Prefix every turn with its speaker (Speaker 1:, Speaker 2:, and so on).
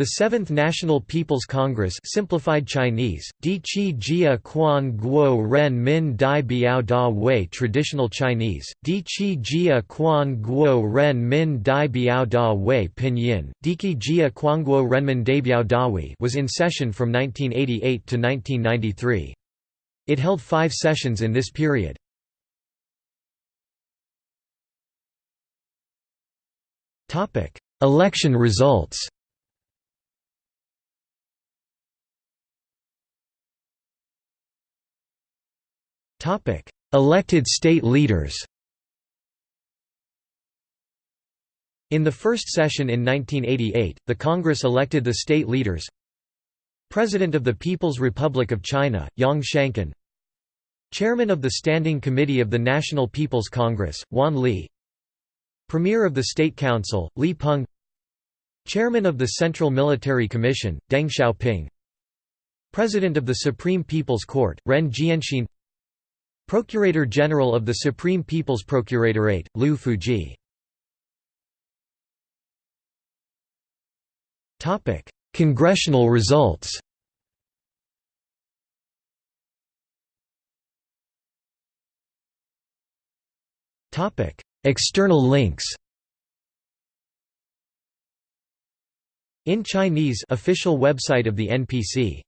Speaker 1: The Seventh National People's Congress simplified Chinese, Di Qi Jia Quan Guo Ren Min Dai Biao Da Wei Traditional Chinese, Di Qi Jia Quan Guo Ren Min Dai Biao Da Wei Pinyin, Diki Jia Quanguo Renmin Daibiao Dawi was in session from 1988 to 1993. It held five sessions in this period. Election results Elected state leaders In the first session in 1988, the Congress elected the state leaders President of the People's Republic of China, Yang Shangkun Chairman of the Standing Committee of the National People's Congress, Wan Li Premier of the State Council, Li Peng Chairman of the Central Military Commission, Deng Xiaoping President of the Supreme People's Court, Ren Jianxin Procurator General of the Supreme People's Procuratorate, Liu Fuzhi. Congressional results. External links. In Chinese official website of the NPC